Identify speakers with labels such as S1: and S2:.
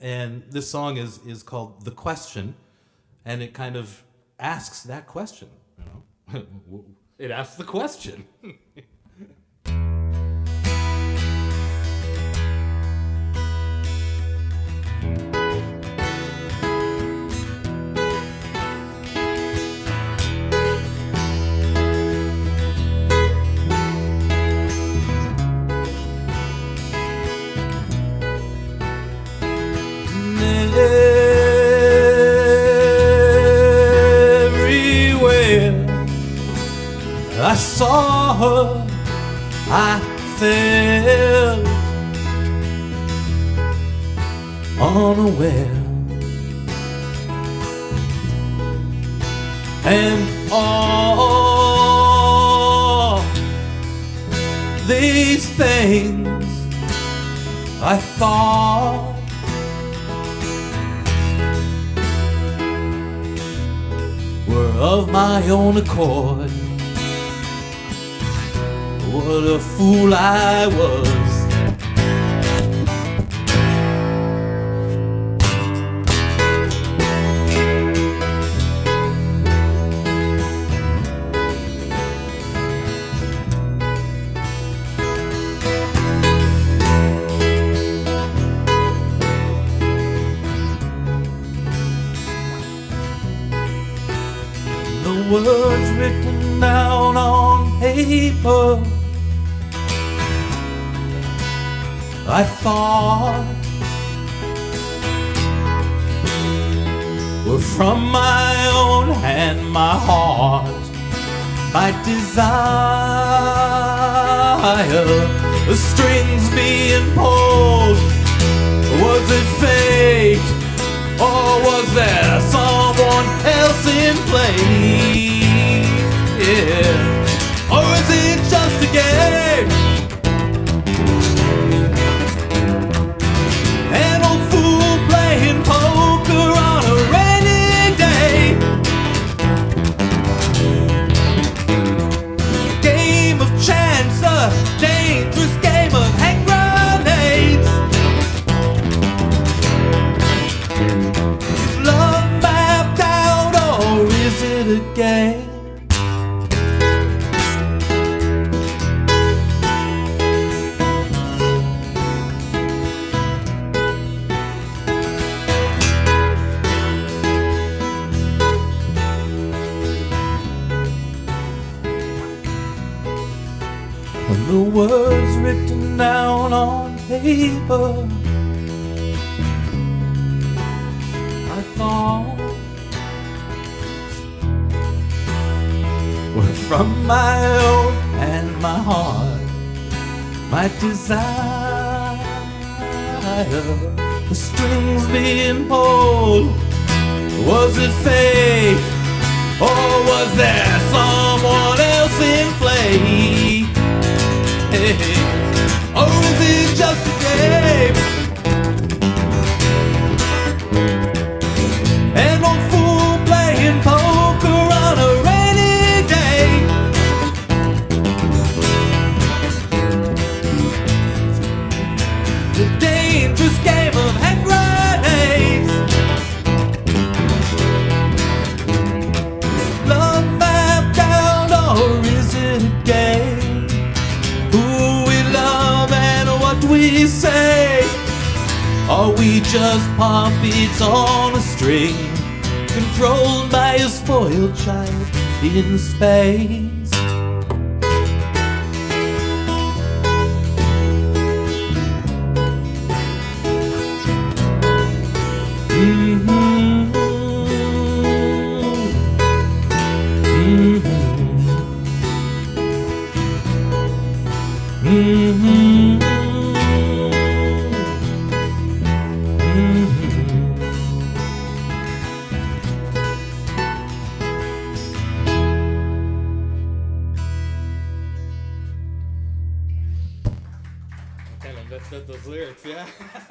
S1: and this song is is called "The Question," and it kind of asks that question. You know, it asks the question. everywhere I saw her, I felt unaware. And all these things I thought of my own accord. What a fool I was. Down on paper. I thought were from my own hand, my heart, my desire. The strings being pulled. Was it fate? Or was there someone else in play? Or is it just a game? An old fool playing poker on a rainy day. Game of chance, a dangerous game of hand grenades. The words written down on paper I thought were from my own and my heart, my desire. The strings being pulled, was it fate, or was there Or is it just a game? An old fool playing poker on a rainy day. The dangerous game Just puppets on a string, controlled by a spoiled child in space?
S2: Of those lyrics, yeah.